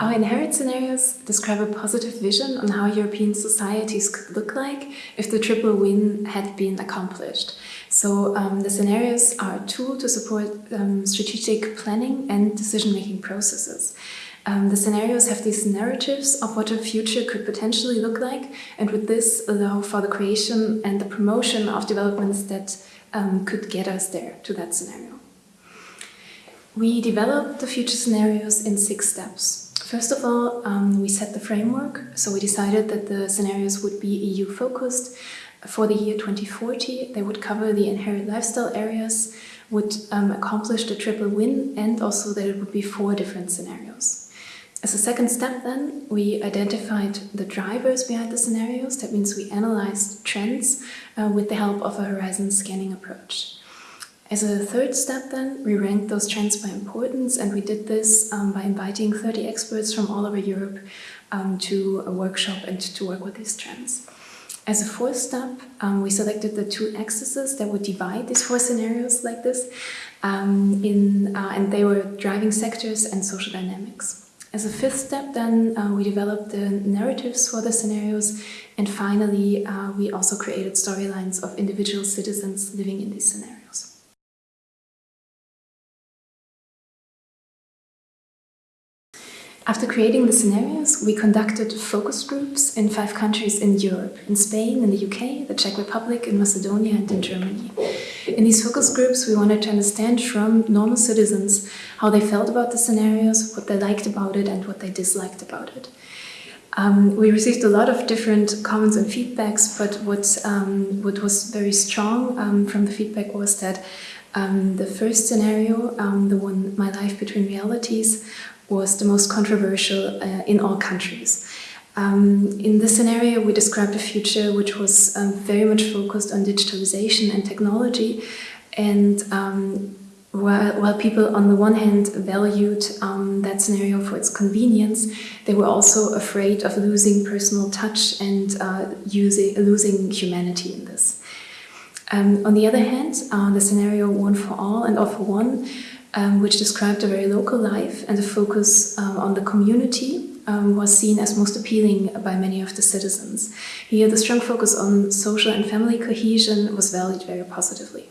Our INHERIT scenarios describe a positive vision on how European societies could look like if the triple win had been accomplished. So um, the scenarios are a tool to support um, strategic planning and decision-making processes. Um, the scenarios have these narratives of what a future could potentially look like and with this allow for the creation and the promotion of developments that um, could get us there to that scenario. We developed the future scenarios in six steps. First of all, um, we set the framework. So we decided that the scenarios would be EU focused. For the year 2040, they would cover the INHERIT lifestyle areas, would um, accomplish the triple win, and also that it would be four different scenarios. As a second step then, we identified the drivers behind the scenarios. That means we analyzed trends uh, with the help of a horizon scanning approach. As a third step then, we ranked those trends by importance and we did this um, by inviting 30 experts from all over Europe um, to a workshop and to work with these trends. As a fourth step, um, we selected the two axes that would divide these four scenarios like this, um, in, uh, and they were driving sectors and social dynamics. As a fifth step then, uh, we developed the narratives for the scenarios and finally uh, we also created storylines of individual citizens living in these scenarios. After creating the scenarios, we conducted focus groups in five countries in Europe, in Spain, in the UK, the Czech Republic, in Macedonia and in Germany. In these focus groups, we wanted to understand from normal citizens how they felt about the scenarios, what they liked about it and what they disliked about it. Um, we received a lot of different comments and feedbacks, but what, um, what was very strong um, from the feedback was that um, the first scenario, um, the one My Life Between Realities, was the most controversial uh, in all countries. Um, in this scenario, we described a future which was um, very much focused on digitalization and technology. And um, while, while, people on the one hand valued um, that scenario for its convenience, they were also afraid of losing personal touch and uh, using, losing humanity in this. Um, on the other hand, uh, the scenario One for All and All for One um, which described a very local life and the focus um, on the community um, was seen as most appealing by many of the citizens. Here, the strong focus on social and family cohesion was valued very positively.